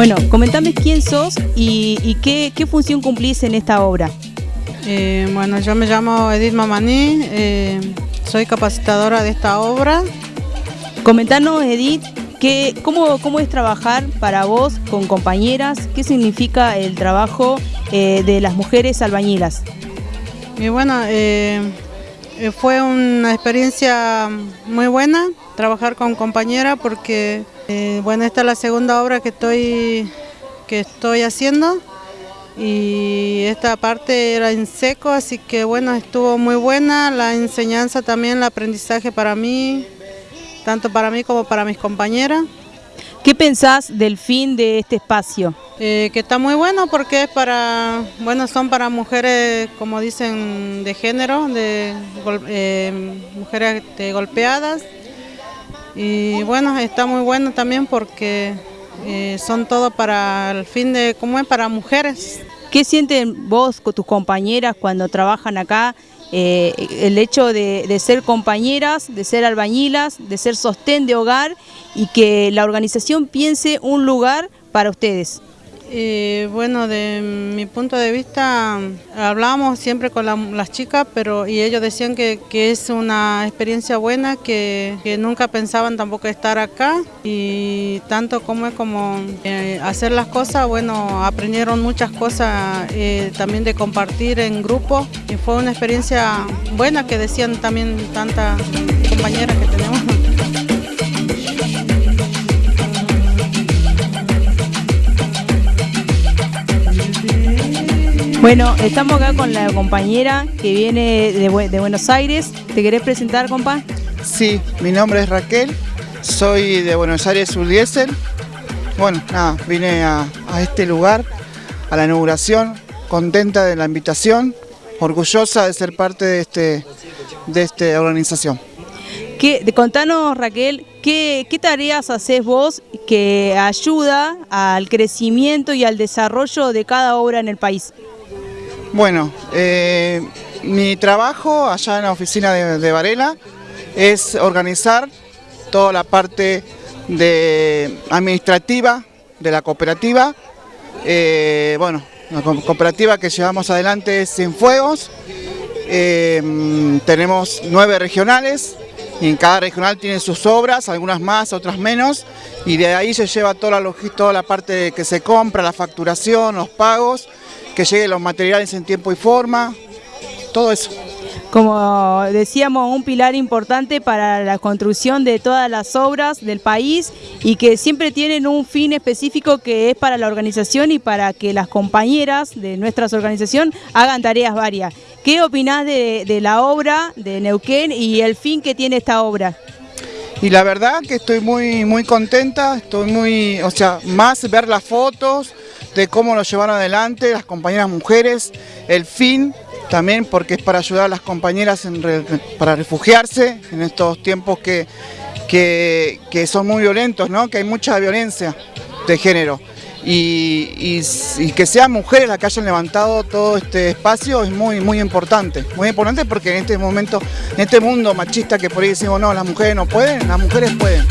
Bueno, comentame quién sos y, qué, función cumplís en esta obra. Eh, bueno, yo me llamo Edith Mamaní, eh, soy capacitadora de esta obra. Comentanos, Edith, ¿qué, cómo, ¿cómo es trabajar para vos con compañeras? ¿Qué significa el trabajo eh, de las mujeres albañilas? Y bueno, fue una experiencia muy buena trabajar con compañeras porque eh, bueno, esta es la segunda obra que estoy, que estoy haciendo y esta parte era en seco, así que bueno, estuvo muy buena, la enseñanza también, el aprendizaje para mí, tanto para mí como para mis compañeras. ¿Qué pensás del fin de este espacio? Eh, que está muy bueno porque es para, bueno, son para mujeres, como dicen, de género, de eh, mujeres golpeadas, y bueno, está muy bueno también porque eh, son todo para el fin de, ¿cómo es? Para mujeres. ¿Qué sienten vos con tus compañeras cuando trabajan acá? Eh, el hecho de, de, ser compañeras, de ser albañilas, de ser sostén de hogar y que la organización piense un lugar para ustedes. Eh, bueno, de mi punto de vista, hablábamos siempre con las chicas, pero y ellos decían que, es una experiencia buena, que, nunca pensaban tampoco estar acá y tanto como es como eh, hacer las cosas, bueno, aprendieron muchas cosas eh, también de compartir en grupo y fue una experiencia buena que decían también tantas compañeras que tenemos. Bueno, estamos acá con la compañera que viene de, Buenos Aires. ¿Te querés presentar, compa? Sí, mi nombre es Raquel, soy de Buenos Aires Urdiesel. Bueno, nada, vine a, este lugar, a la inauguración, contenta de la invitación, orgullosa de ser parte de, este, de esta organización. ¿Qué, contanos, Raquel, ¿qué, ¿qué, tareas haces vos que ayuda al crecimiento y al desarrollo de cada obra en el país? Bueno, eh, mi trabajo allá en la oficina de, Varela es organizar toda la parte administrativa de la cooperativa. Eh, bueno, la cooperativa que llevamos adelante es Cienfuegos. Eh, tenemos nueve regionales y en cada regional tiene sus obras, algunas más, otras menos, y de ahí se lleva toda la, toda la parte que se compra, la facturación, los pagos, que lleguen los materiales en tiempo y forma, todo eso. Como decíamos, un pilar importante para la construcción de todas las obras del país y que siempre tienen un fin específico que es para la organización y para que las compañeras de nuestra organización hagan tareas varias. ¿Qué opinás de, de la obra de Neuquén y el fin que tiene esta obra? Y la verdad que estoy muy, muy contenta, estoy muy, o sea, más ver las fotos, de cómo lo llevaron adelante las compañeras mujeres, el fin también porque es para ayudar a las compañeras para refugiarse en estos tiempos que, que, son muy violentos, ¿no? que hay mucha violencia de género. Y, que sean mujeres las que hayan levantado todo este espacio es muy muy importante, muy importante porque en este momento, en este mundo machista que por ahí decimos no, las mujeres no pueden, las mujeres pueden.